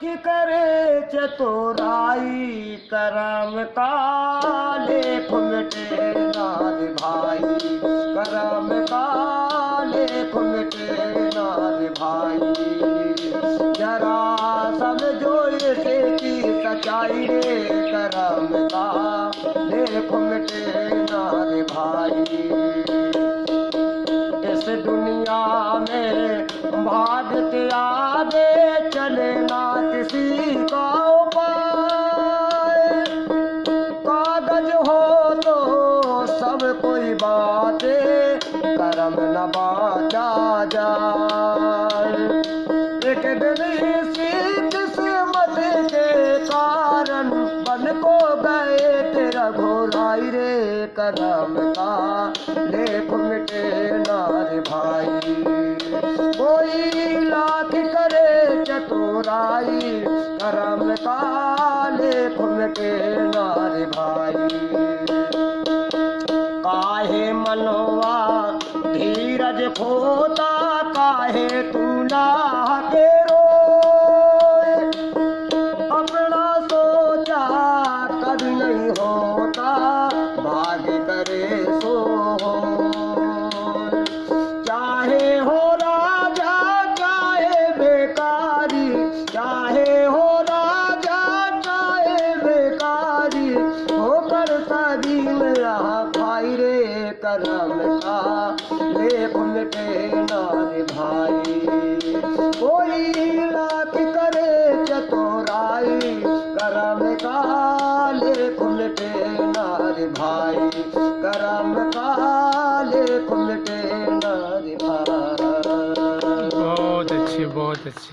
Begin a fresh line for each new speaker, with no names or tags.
कि करे चतुराई करम काले खुमटे नार भाई। करम काले खुमटे नार भाई। जरा समझो इसे की सच्चाई रे, करम काले खुमटे नार भाई। किसी का उपाय कागज़ हो तो सब कोई बातें, करम न बाचा जाए। एक दिन इसी किस्मत के कारण बन को गए तेरा घोराई रे करम का। लेख मिटे नारे भाई। कोई लाख चतुराई करम का लेख मिटे नारे भाई। काहे मनवा धीरज खोता, काहे तू के अपना सोचा कभी नहीं होता करम था ले उमटे नार भाई कोई लाख करे चतुराई करम का ले उमटे नार भाई करम का ले उमटे नार भाई बहुत अच्छे बहुत अच्छे।